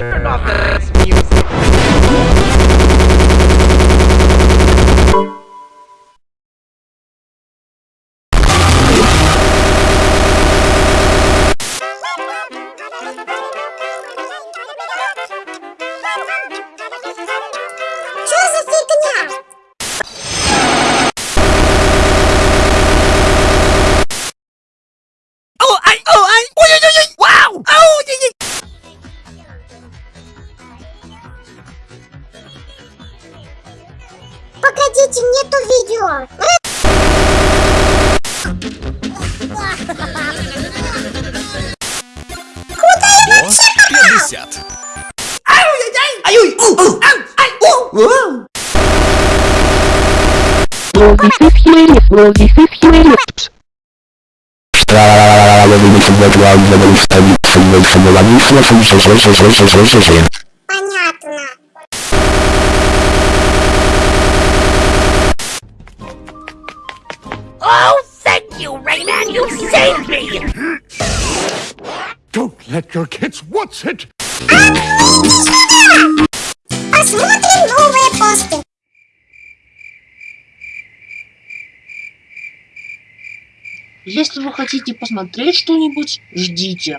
Turn off this music. Погодите, нету видео. 50. У, ау, ай, у, у. Well, this is hilarious. Well, this is hilarious. Понятно. Oh, thank you, Rayman, you saved me. Don't let your kids watch it! Посмотрим новые посты. Если вы хотите посмотреть что-нибудь, ждите.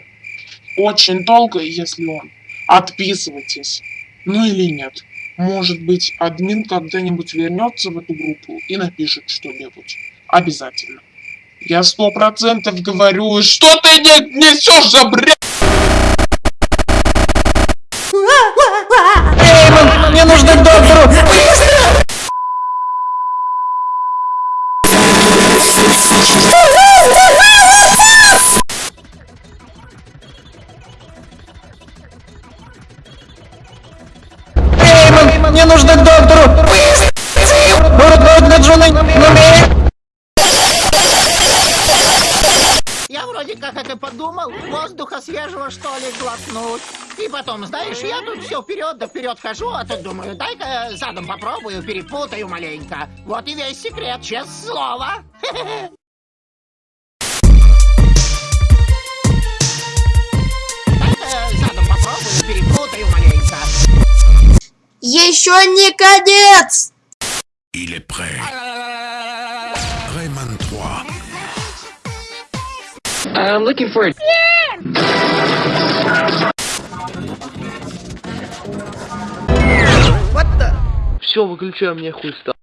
Очень долго, если он. Отписывайтесь. Ну или нет. Может быть, админ когда-нибудь вернется в эту группу и напишет что-нибудь. Обязательно. Я сто процентов говорю, что ты не несешь за бред? Мне нужно к доктору. Мне нужно к доктору. Я воздуха свежего что ли глотнуть. И потом, знаешь, я тут все вперед да вперед хожу, а тут думаю, дай-ка задом попробую, перепутаю маленько. Вот и весь секрет, честное слово. Задом попробую, перепутаю маленько. Еще не конец! Il est prêt. Rayman 3. I'm looking for it. What the? Все, выключай, мне хуй стал.